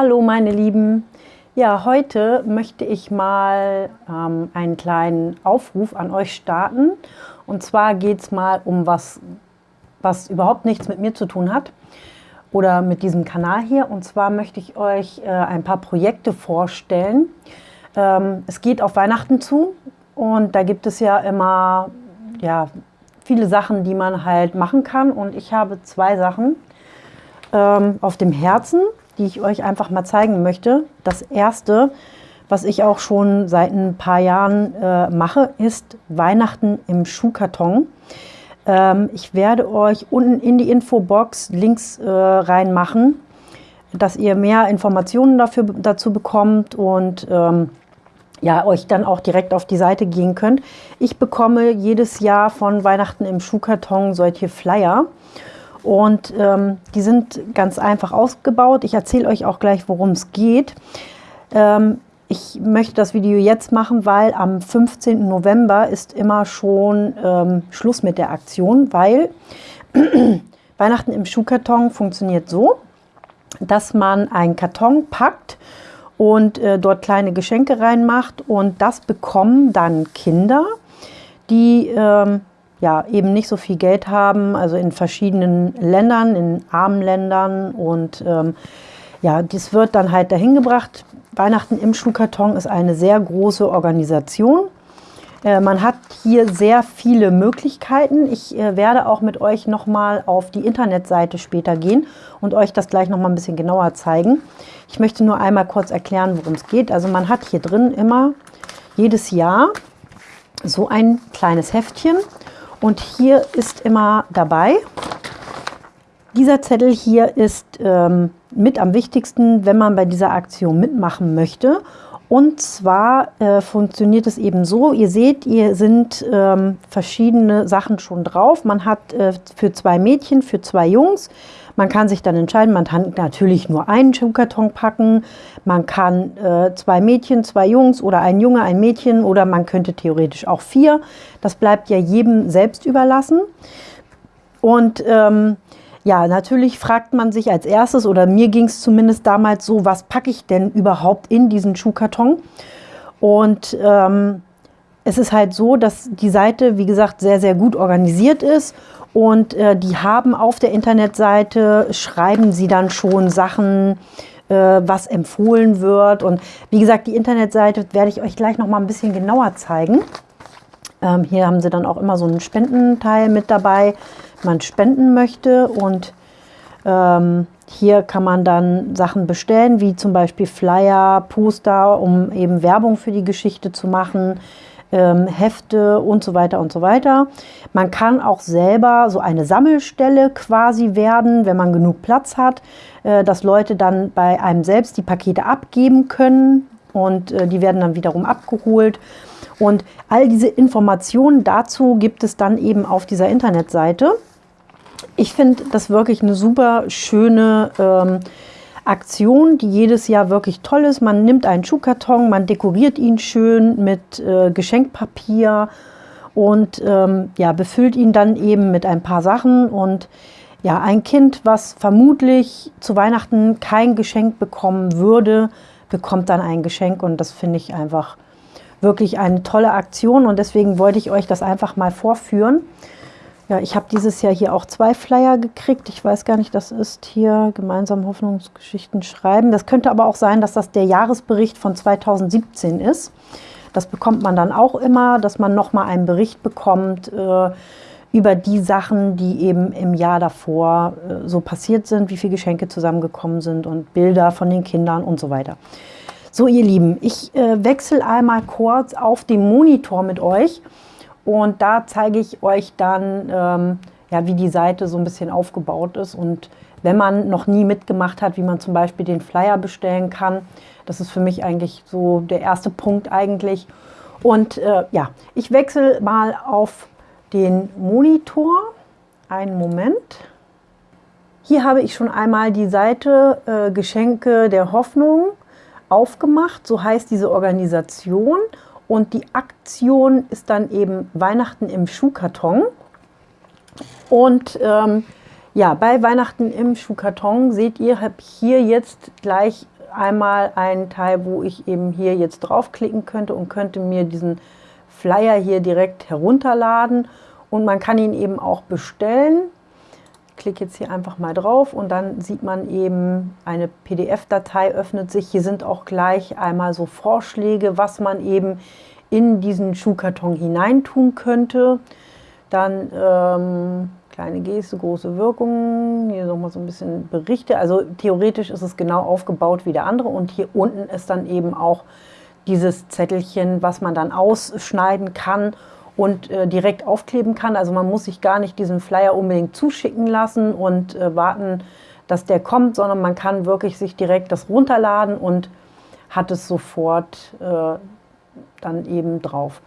Hallo meine Lieben. Ja, heute möchte ich mal ähm, einen kleinen Aufruf an euch starten. Und zwar geht es mal um was, was überhaupt nichts mit mir zu tun hat oder mit diesem Kanal hier. Und zwar möchte ich euch äh, ein paar Projekte vorstellen. Ähm, es geht auf Weihnachten zu und da gibt es ja immer ja, viele Sachen, die man halt machen kann. Und ich habe zwei Sachen ähm, auf dem Herzen die ich euch einfach mal zeigen möchte. Das erste, was ich auch schon seit ein paar Jahren äh, mache, ist Weihnachten im Schuhkarton. Ähm, ich werde euch unten in die Infobox Links äh, reinmachen, dass ihr mehr Informationen dafür, dazu bekommt und ähm, ja, euch dann auch direkt auf die Seite gehen könnt. Ich bekomme jedes Jahr von Weihnachten im Schuhkarton solche Flyer. Und ähm, die sind ganz einfach ausgebaut. Ich erzähle euch auch gleich, worum es geht. Ähm, ich möchte das Video jetzt machen, weil am 15. November ist immer schon ähm, Schluss mit der Aktion, weil Weihnachten im Schuhkarton funktioniert so, dass man einen Karton packt und äh, dort kleine Geschenke reinmacht und das bekommen dann Kinder, die ähm, ja, eben nicht so viel Geld haben, also in verschiedenen Ländern, in armen Ländern. Und ähm, ja, das wird dann halt dahin gebracht. Weihnachten im Schuhkarton ist eine sehr große Organisation. Äh, man hat hier sehr viele Möglichkeiten. Ich äh, werde auch mit euch nochmal auf die Internetseite später gehen und euch das gleich nochmal ein bisschen genauer zeigen. Ich möchte nur einmal kurz erklären, worum es geht. Also man hat hier drin immer jedes Jahr so ein kleines Heftchen und hier ist immer dabei, dieser Zettel hier ist ähm, mit am wichtigsten, wenn man bei dieser Aktion mitmachen möchte. Und zwar äh, funktioniert es eben so, ihr seht, hier sind ähm, verschiedene Sachen schon drauf. Man hat äh, für zwei Mädchen, für zwei Jungs, man kann sich dann entscheiden, man kann natürlich nur einen Schuhkarton packen, man kann äh, zwei Mädchen, zwei Jungs oder ein Junge, ein Mädchen oder man könnte theoretisch auch vier. Das bleibt ja jedem selbst überlassen. Und ähm, ja, natürlich fragt man sich als erstes, oder mir ging es zumindest damals so, was packe ich denn überhaupt in diesen Schuhkarton? Und ähm, es ist halt so, dass die Seite, wie gesagt, sehr, sehr gut organisiert ist. Und äh, die haben auf der Internetseite, schreiben sie dann schon Sachen, äh, was empfohlen wird. Und wie gesagt, die Internetseite werde ich euch gleich noch mal ein bisschen genauer zeigen. Ähm, hier haben sie dann auch immer so einen Spendenteil mit dabei man spenden möchte. Und ähm, hier kann man dann Sachen bestellen, wie zum Beispiel Flyer, Poster, um eben Werbung für die Geschichte zu machen, ähm, Hefte und so weiter und so weiter. Man kann auch selber so eine Sammelstelle quasi werden, wenn man genug Platz hat, äh, dass Leute dann bei einem selbst die Pakete abgeben können und äh, die werden dann wiederum abgeholt. Und all diese Informationen dazu gibt es dann eben auf dieser Internetseite. Ich finde das wirklich eine super schöne ähm, Aktion, die jedes Jahr wirklich toll ist. Man nimmt einen Schuhkarton, man dekoriert ihn schön mit äh, Geschenkpapier und ähm, ja, befüllt ihn dann eben mit ein paar Sachen. Und ja, ein Kind, was vermutlich zu Weihnachten kein Geschenk bekommen würde, bekommt dann ein Geschenk und das finde ich einfach wirklich eine tolle Aktion und deswegen wollte ich euch das einfach mal vorführen. Ja, ich habe dieses Jahr hier auch zwei Flyer gekriegt. Ich weiß gar nicht, das ist hier gemeinsam Hoffnungsgeschichten schreiben. Das könnte aber auch sein, dass das der Jahresbericht von 2017 ist. Das bekommt man dann auch immer, dass man nochmal einen Bericht bekommt äh, über die Sachen, die eben im Jahr davor äh, so passiert sind, wie viele Geschenke zusammengekommen sind und Bilder von den Kindern und so weiter. So, ihr Lieben, ich äh, wechsle einmal kurz auf den Monitor mit euch. Und da zeige ich euch dann, ähm, ja, wie die Seite so ein bisschen aufgebaut ist. Und wenn man noch nie mitgemacht hat, wie man zum Beispiel den Flyer bestellen kann, das ist für mich eigentlich so der erste Punkt eigentlich. Und äh, ja, ich wechsle mal auf den Monitor. Einen Moment. Hier habe ich schon einmal die Seite äh, Geschenke der Hoffnung aufgemacht. So heißt diese Organisation. Und die Aktion ist dann eben Weihnachten im Schuhkarton. Und ähm, ja, bei Weihnachten im Schuhkarton seht ihr, habe ich hier jetzt gleich einmal einen Teil, wo ich eben hier jetzt draufklicken könnte und könnte mir diesen Flyer hier direkt herunterladen und man kann ihn eben auch bestellen. Klicke jetzt hier einfach mal drauf und dann sieht man eben, eine PDF-Datei öffnet sich. Hier sind auch gleich einmal so Vorschläge, was man eben in diesen Schuhkarton hineintun könnte. Dann ähm, kleine Geste, große Wirkung. Hier nochmal so ein bisschen Berichte. Also theoretisch ist es genau aufgebaut wie der andere. Und hier unten ist dann eben auch dieses Zettelchen, was man dann ausschneiden kann und äh, direkt aufkleben kann. Also man muss sich gar nicht diesen Flyer unbedingt zuschicken lassen und äh, warten, dass der kommt, sondern man kann wirklich sich direkt das runterladen und hat es sofort äh, dann eben drauf.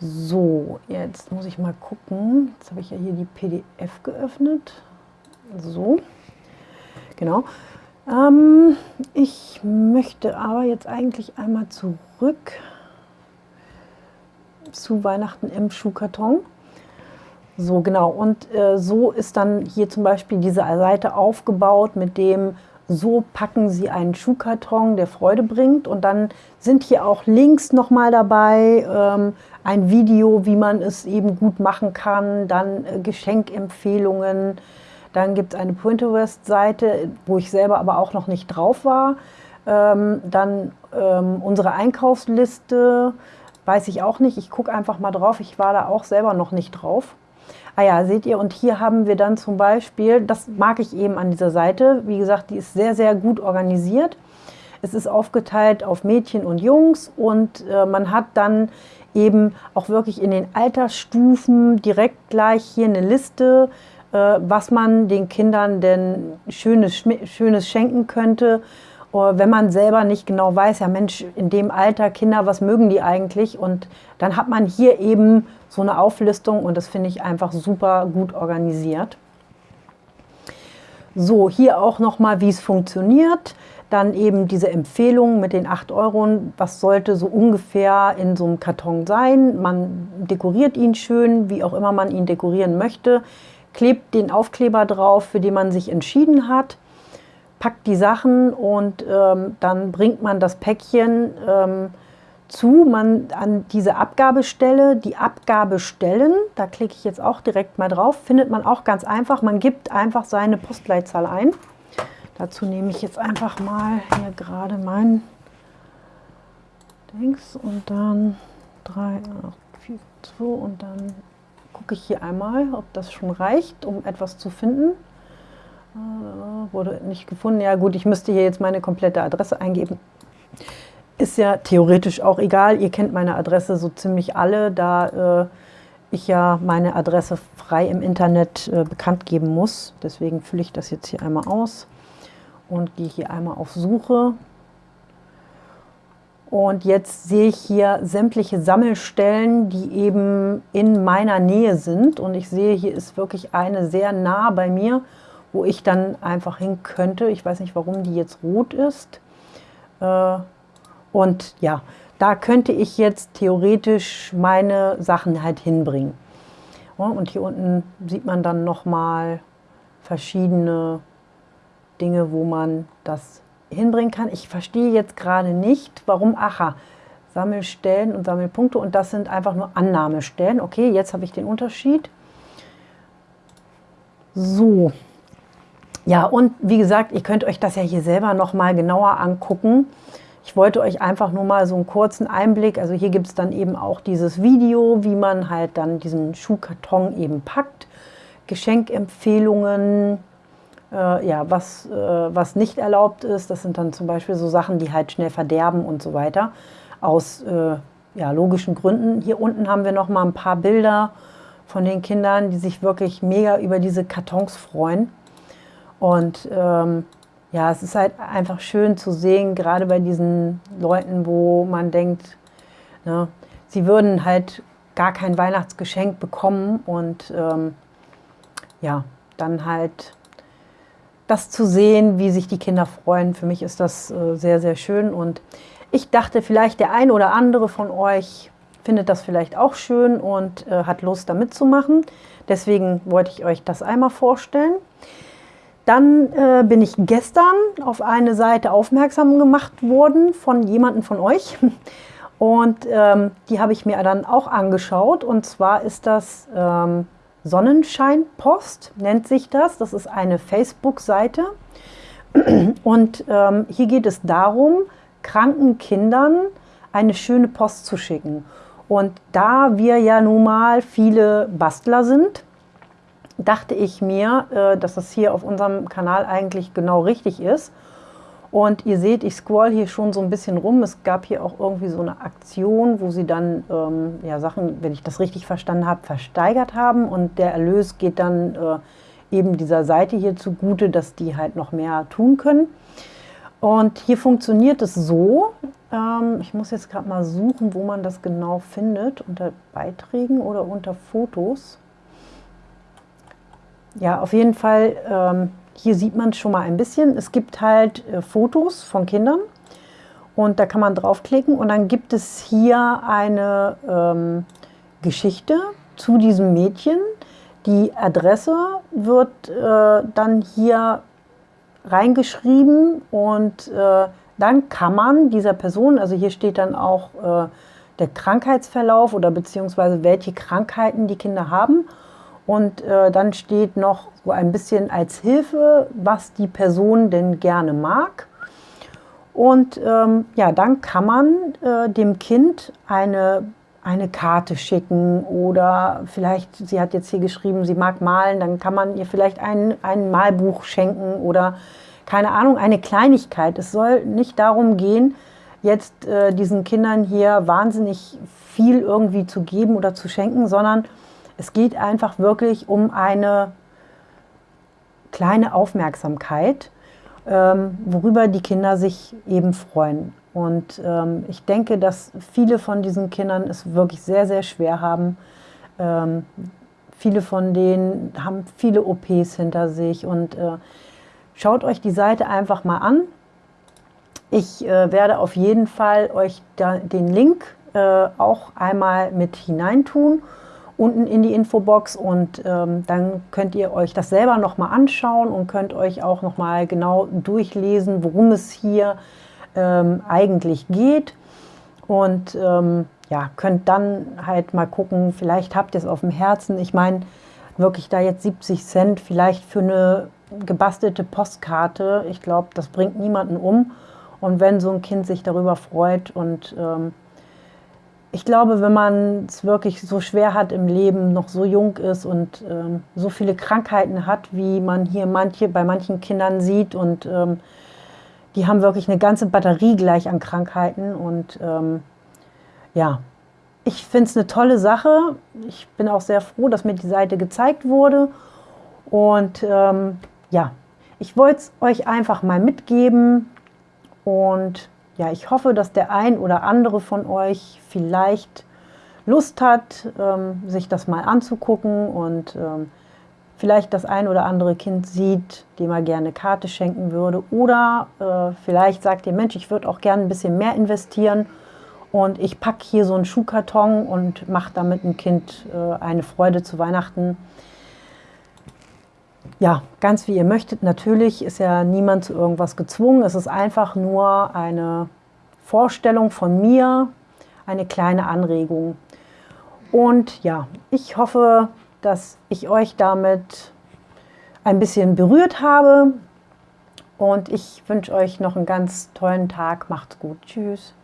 So, jetzt muss ich mal gucken. Jetzt habe ich ja hier die PDF geöffnet. So, genau. Ähm, ich möchte aber jetzt eigentlich einmal zurück zu Weihnachten im Schuhkarton. So, genau. Und äh, so ist dann hier zum Beispiel diese Seite aufgebaut mit dem so packen Sie einen Schuhkarton, der Freude bringt. Und dann sind hier auch Links nochmal dabei, ähm, ein Video, wie man es eben gut machen kann, dann äh, Geschenkempfehlungen. Dann gibt es eine Pinterest-Seite, wo ich selber aber auch noch nicht drauf war. Ähm, dann ähm, unsere Einkaufsliste, weiß ich auch nicht. Ich gucke einfach mal drauf. Ich war da auch selber noch nicht drauf. Ah ja, seht ihr, und hier haben wir dann zum Beispiel, das mag ich eben an dieser Seite, wie gesagt, die ist sehr, sehr gut organisiert. Es ist aufgeteilt auf Mädchen und Jungs und äh, man hat dann eben auch wirklich in den Altersstufen direkt gleich hier eine Liste, äh, was man den Kindern denn Schönes, Schönes schenken könnte wenn man selber nicht genau weiß, ja Mensch, in dem Alter Kinder, was mögen die eigentlich? Und dann hat man hier eben so eine Auflistung und das finde ich einfach super gut organisiert. So, hier auch nochmal, wie es funktioniert. Dann eben diese Empfehlung mit den 8 Euro. Was sollte so ungefähr in so einem Karton sein? Man dekoriert ihn schön, wie auch immer man ihn dekorieren möchte. Klebt den Aufkleber drauf, für den man sich entschieden hat packt die Sachen und ähm, dann bringt man das Päckchen ähm, zu, man an diese Abgabestelle, die Abgabestellen, da klicke ich jetzt auch direkt mal drauf, findet man auch ganz einfach, man gibt einfach seine Postleitzahl ein. Dazu nehme ich jetzt einfach mal hier gerade mein Dings und dann 3, 8, 4, 2 und dann gucke ich hier einmal, ob das schon reicht, um etwas zu finden. Äh, wurde nicht gefunden. Ja gut, ich müsste hier jetzt meine komplette Adresse eingeben. Ist ja theoretisch auch egal. Ihr kennt meine Adresse so ziemlich alle, da äh, ich ja meine Adresse frei im Internet äh, bekannt geben muss. Deswegen fülle ich das jetzt hier einmal aus und gehe hier einmal auf Suche. Und jetzt sehe ich hier sämtliche Sammelstellen, die eben in meiner Nähe sind. Und ich sehe, hier ist wirklich eine sehr nah bei mir wo ich dann einfach hin könnte. Ich weiß nicht, warum die jetzt rot ist. Äh, und ja, da könnte ich jetzt theoretisch meine Sachen halt hinbringen. Und hier unten sieht man dann nochmal verschiedene Dinge, wo man das hinbringen kann. Ich verstehe jetzt gerade nicht, warum, aha, Sammelstellen und Sammelpunkte und das sind einfach nur Annahmestellen. Okay, jetzt habe ich den Unterschied. So, ja, und wie gesagt, ihr könnt euch das ja hier selber noch mal genauer angucken. Ich wollte euch einfach nur mal so einen kurzen Einblick, also hier gibt es dann eben auch dieses Video, wie man halt dann diesen Schuhkarton eben packt, Geschenkempfehlungen, äh, ja, was, äh, was nicht erlaubt ist, das sind dann zum Beispiel so Sachen, die halt schnell verderben und so weiter, aus äh, ja, logischen Gründen. Hier unten haben wir noch mal ein paar Bilder von den Kindern, die sich wirklich mega über diese Kartons freuen. Und ähm, ja, es ist halt einfach schön zu sehen, gerade bei diesen Leuten, wo man denkt, ne, sie würden halt gar kein Weihnachtsgeschenk bekommen und ähm, ja, dann halt das zu sehen, wie sich die Kinder freuen, für mich ist das äh, sehr, sehr schön und ich dachte, vielleicht der ein oder andere von euch findet das vielleicht auch schön und äh, hat Lust, da mitzumachen. Deswegen wollte ich euch das einmal vorstellen. Dann äh, bin ich gestern auf eine Seite aufmerksam gemacht worden von jemandem von euch. Und ähm, die habe ich mir dann auch angeschaut. Und zwar ist das ähm, Sonnenscheinpost, nennt sich das. Das ist eine Facebook-Seite. Und ähm, hier geht es darum, kranken Kindern eine schöne Post zu schicken. Und da wir ja nun mal viele Bastler sind, dachte ich mir, äh, dass das hier auf unserem Kanal eigentlich genau richtig ist. Und ihr seht, ich scroll hier schon so ein bisschen rum. Es gab hier auch irgendwie so eine Aktion, wo sie dann ähm, ja, Sachen, wenn ich das richtig verstanden habe, versteigert haben. Und der Erlös geht dann äh, eben dieser Seite hier zugute, dass die halt noch mehr tun können. Und hier funktioniert es so, ähm, ich muss jetzt gerade mal suchen, wo man das genau findet, unter Beiträgen oder unter Fotos. Ja, auf jeden Fall, ähm, hier sieht man schon mal ein bisschen. Es gibt halt äh, Fotos von Kindern und da kann man draufklicken und dann gibt es hier eine ähm, Geschichte zu diesem Mädchen. Die Adresse wird äh, dann hier reingeschrieben und äh, dann kann man dieser Person, also hier steht dann auch äh, der Krankheitsverlauf oder beziehungsweise welche Krankheiten die Kinder haben. Und äh, dann steht noch so ein bisschen als Hilfe, was die Person denn gerne mag. Und ähm, ja, dann kann man äh, dem Kind eine, eine Karte schicken oder vielleicht, sie hat jetzt hier geschrieben, sie mag malen, dann kann man ihr vielleicht ein, ein Malbuch schenken oder keine Ahnung, eine Kleinigkeit. Es soll nicht darum gehen, jetzt äh, diesen Kindern hier wahnsinnig viel irgendwie zu geben oder zu schenken, sondern es geht einfach wirklich um eine kleine Aufmerksamkeit, ähm, worüber die Kinder sich eben freuen. Und ähm, ich denke, dass viele von diesen Kindern es wirklich sehr, sehr schwer haben. Ähm, viele von denen haben viele OPs hinter sich und äh, Schaut euch die Seite einfach mal an. Ich äh, werde auf jeden Fall euch da, den Link äh, auch einmal mit hineintun, unten in die Infobox und ähm, dann könnt ihr euch das selber nochmal anschauen und könnt euch auch nochmal genau durchlesen, worum es hier ähm, eigentlich geht. Und ähm, ja, könnt dann halt mal gucken, vielleicht habt ihr es auf dem Herzen. Ich meine, wirklich da jetzt 70 Cent vielleicht für eine gebastelte Postkarte, ich glaube, das bringt niemanden um. Und wenn so ein Kind sich darüber freut und ähm, ich glaube, wenn man es wirklich so schwer hat im Leben, noch so jung ist und ähm, so viele Krankheiten hat, wie man hier manche, bei manchen Kindern sieht und ähm, die haben wirklich eine ganze Batterie gleich an Krankheiten und ähm, ja, ich finde es eine tolle Sache. Ich bin auch sehr froh, dass mir die Seite gezeigt wurde und ähm, ja, ich wollte es euch einfach mal mitgeben und ja, ich hoffe, dass der ein oder andere von euch vielleicht Lust hat, ähm, sich das mal anzugucken und ähm, vielleicht das ein oder andere Kind sieht, dem er gerne Karte schenken würde oder äh, vielleicht sagt ihr, Mensch, ich würde auch gerne ein bisschen mehr investieren und ich packe hier so einen Schuhkarton und mache damit dem Kind äh, eine Freude zu Weihnachten. Ja, ganz wie ihr möchtet. Natürlich ist ja niemand zu irgendwas gezwungen. Es ist einfach nur eine Vorstellung von mir, eine kleine Anregung. Und ja, ich hoffe, dass ich euch damit ein bisschen berührt habe. Und ich wünsche euch noch einen ganz tollen Tag. Macht's gut. Tschüss.